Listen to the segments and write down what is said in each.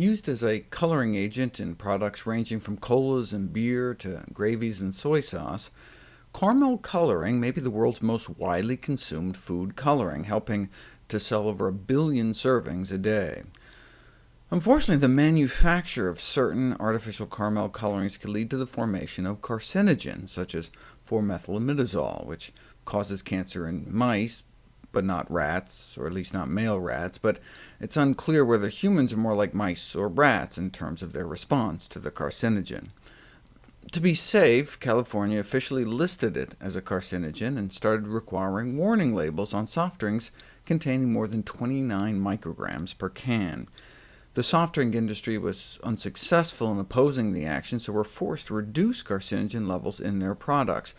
Used as a coloring agent in products ranging from colas and beer to gravies and soy sauce, caramel coloring may be the world's most widely consumed food coloring, helping to sell over a billion servings a day. Unfortunately, the manufacture of certain artificial caramel colorings can lead to the formation of carcinogens, such as 4-methylimidazole, which causes cancer in mice, but not rats, or at least not male rats, but it's unclear whether humans are more like mice or rats in terms of their response to the carcinogen. To be safe, California officially listed it as a carcinogen and started requiring warning labels on soft drinks containing more than 29 micrograms per can. The soft drink industry was unsuccessful in opposing the action, so were forced to reduce carcinogen levels in their products,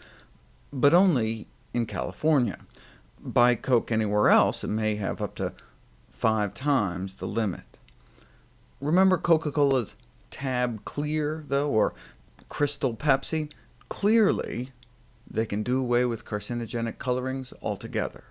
but only in California buy Coke anywhere else, it may have up to five times the limit. Remember Coca-Cola's Tab Clear, though, or Crystal Pepsi? Clearly, they can do away with carcinogenic colorings altogether.